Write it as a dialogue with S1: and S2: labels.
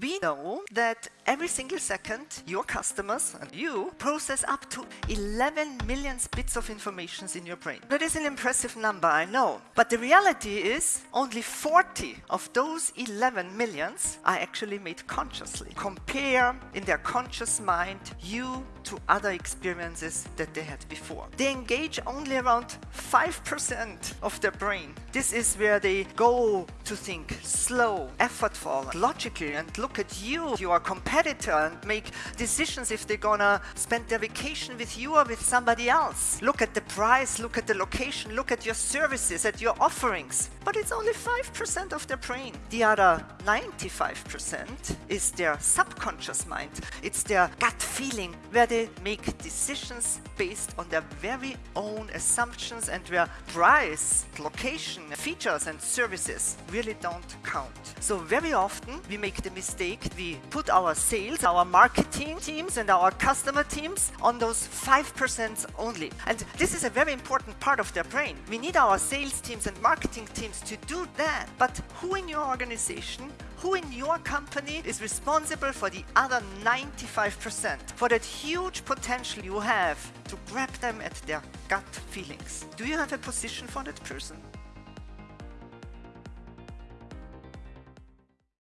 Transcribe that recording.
S1: We know that every single second your customers and you process up to 11 million bits of information in your brain. That is an impressive number, I know. But the reality is only 40 of those 11 millions are actually made consciously. Compare in their conscious mind you to other experiences that they had before. They engage only around 5% of their brain. This is where they go to think slow, effortful, logically and look at you, your competitor, and make decisions if they're gonna spend their vacation with you or with somebody else. Look at the price, look at the location, look at your services, at your offerings. But it's only 5% of their brain. The other 95% is their subconscious mind. It's their gut feeling where they make decisions based on their very own assumptions and where price, location, features and services really don't count. So very often we make the mistake we put our sales, our marketing teams and our customer teams on those 5% only. And this is a very important part of their brain. We need our sales teams and marketing teams to do that. But who in your organization who in your company is responsible for the other 95%, for that huge potential you have to grab them at their gut feelings? Do you have a position for that person?